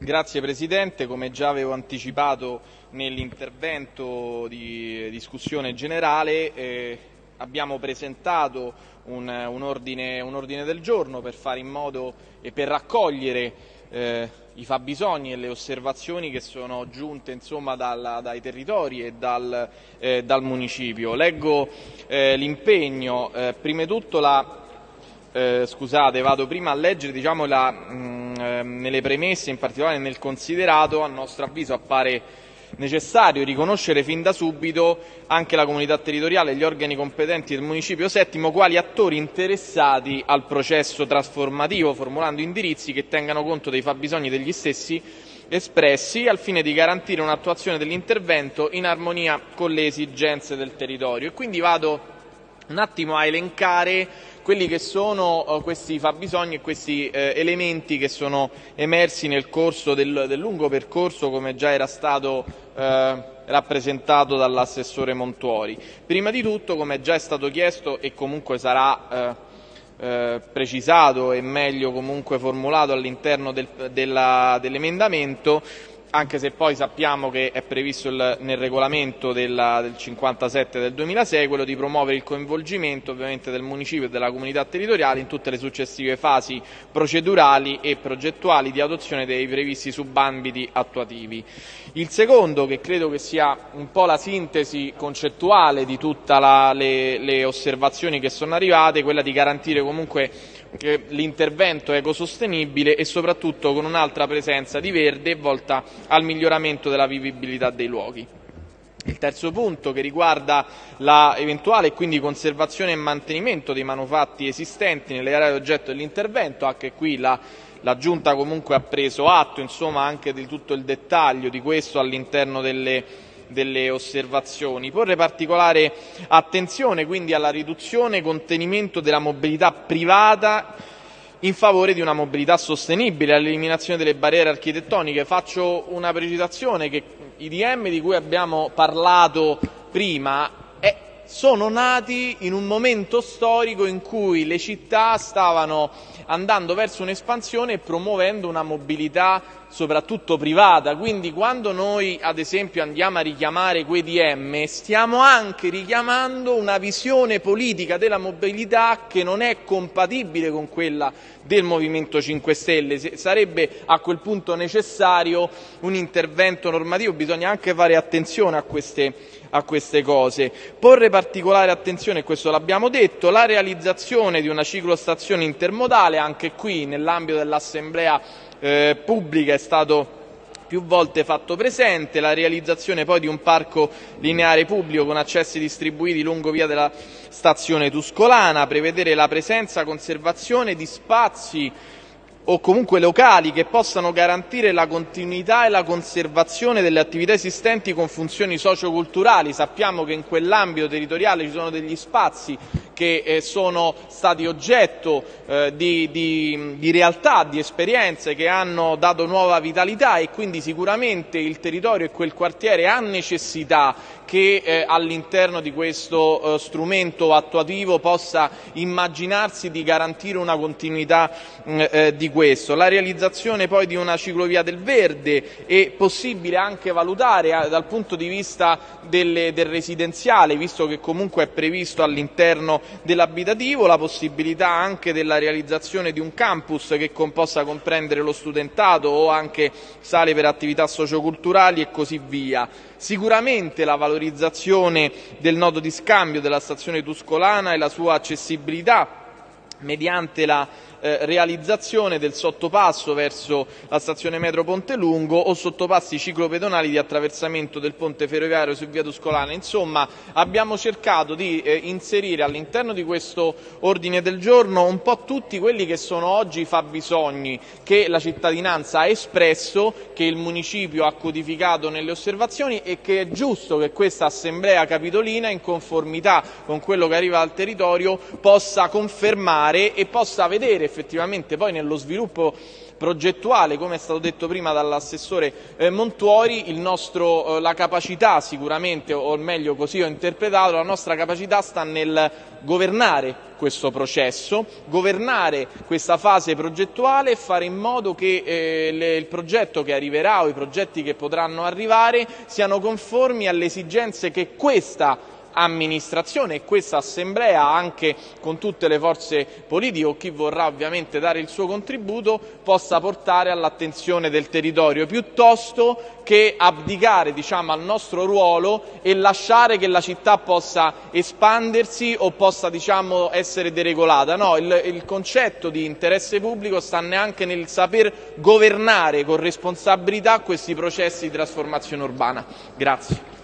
Grazie Presidente, come già avevo anticipato nell'intervento di discussione generale eh, abbiamo presentato un, un, ordine, un, ordine, del giorno per fare in modo e per raccogliere eh, i fabbisogni e le osservazioni che sono giunte insomma, dal, dai territori e dal, eh, dal municipio. Leggo eh, l'impegno, eh, prima di tutto la, eh, scusate, vado prima a leggere diciamo, la, mh, mm, nelle premesse, in particolare nel considerato, a nostro avviso appare necessario riconoscere fin da subito anche la comunità territoriale e gli organi competenti del municipio settimo quali attori interessati al processo trasformativo, formulando indirizzi che tengano conto dei fabbisogni degli stessi espressi al fine di garantire un'attuazione dell'intervento in armonia con le esigenze del territorio. E quindi vado un attimo a elencare quelli che sono uh, questi fabbisogni e questi eh, elementi che sono emersi nel corso del, del, lungo percorso come già era stato eh, rappresentato dall'assessore Montuori. Prima di tutto, come già è stato chiesto e comunque sarà eh, eh precisato e meglio comunque formulato all'interno del, dell'emendamento, anche se poi sappiamo che è previsto il, nel regolamento della, del 57 del 2006 quello di promuovere il coinvolgimento ovviamente del municipio e della comunità territoriale in tutte le successive fasi procedurali e progettuali di adozione dei previsti subambiti attuativi. Il secondo, che credo che sia un po' la sintesi concettuale di tutte le, le osservazioni che sono arrivate, è quella di garantire comunque l'intervento ecosostenibile e soprattutto con un'altra presenza di verde volta al miglioramento della vivibilità dei luoghi. Il terzo punto che riguarda l'eventuale e quindi conservazione e mantenimento dei manufatti esistenti nelle aree oggetto dell'intervento, anche qui la, la Giunta comunque ha preso atto insomma, anche di tutto il dettaglio di questo all'interno delle delle osservazioni. Porre particolare attenzione quindi alla riduzione e contenimento della mobilità privata in favore di una mobilità sostenibile, all'eliminazione delle barriere architettoniche. Faccio una precisazione che i DM di cui abbiamo parlato prima eh, sono nati in un momento storico in cui le città stavano andando verso un'espansione e promuovendo una mobilità soprattutto privata, quindi quando noi ad esempio andiamo a richiamare quei DM stiamo anche richiamando una visione politica della mobilità che non è compatibile con quella del Movimento 5 Stelle, sarebbe a quel punto necessario un intervento normativo, bisogna anche fare attenzione a queste, a queste cose. Porre particolare attenzione, questo l'abbiamo detto, la realizzazione di una ciclostazione intermodale, anche qui nell'ambito dell'Assemblea eh, pubblica è stato più volte fatto presente, la realizzazione poi di un parco lineare pubblico con accessi distribuiti lungo via della stazione Tuscolana, prevedere la presenza, conservazione di spazi o comunque locali che possano garantire la continuità e la conservazione delle attività esistenti con funzioni socioculturali. Sappiamo che in quell'ambito territoriale ci sono degli spazi che eh, sono stati oggetto eh, di, di, di, realtà, di esperienze che hanno dato nuova vitalità e quindi sicuramente il territorio e quel quartiere ha necessità che eh, all'interno di questo strumento attuativo possa immaginarsi di garantire una continuità mm, di questo. La realizzazione poi di una ciclovia del verde è possibile anche valutare dal punto di vista delle, del residenziale, visto che comunque è previsto all'interno dell'abitativo, la possibilità anche della realizzazione di un campus che possa comprendere lo studentato o anche sale per attività socioculturali e così via. Sicuramente la valorizzazione del nodo di scambio della stazione tuscolana e la sua accessibilità mediante la realizzazione del sottopasso verso la stazione metro Ponte Lungo o sottopassi ciclopedonali di attraversamento del ponte ferroviario su via Tuscolana. Insomma, abbiamo cercato di eh, inserire all'interno di questo ordine del giorno un po' tutti quelli che sono oggi i fabbisogni che la cittadinanza ha espresso, che il municipio ha codificato nelle osservazioni e che è giusto che questa assemblea capitolina, in conformità con quello che arriva dal territorio, possa confermare e possa vedere effettivamente poi nello sviluppo progettuale, come è stato detto prima dall'assessore eh, Montuori, nostro, eh, la capacità sicuramente, o meglio così ho interpretato, la nostra capacità sta nel governare questo processo, governare questa fase progettuale e fare in modo che eh, le, il progetto che arriverà o i progetti che potranno arrivare siano conformi alle esigenze che questa amministrazione e questa assemblea anche con tutte le forze politiche o chi vorrà ovviamente dare il suo contributo possa portare all'attenzione del territorio piuttosto che abdicare diciamo, al nostro ruolo e lasciare che la città possa espandersi o possa diciamo, essere deregolata. No, il, il concetto di interesse pubblico sta neanche nel saper governare con responsabilità questi processi di trasformazione urbana. Grazie.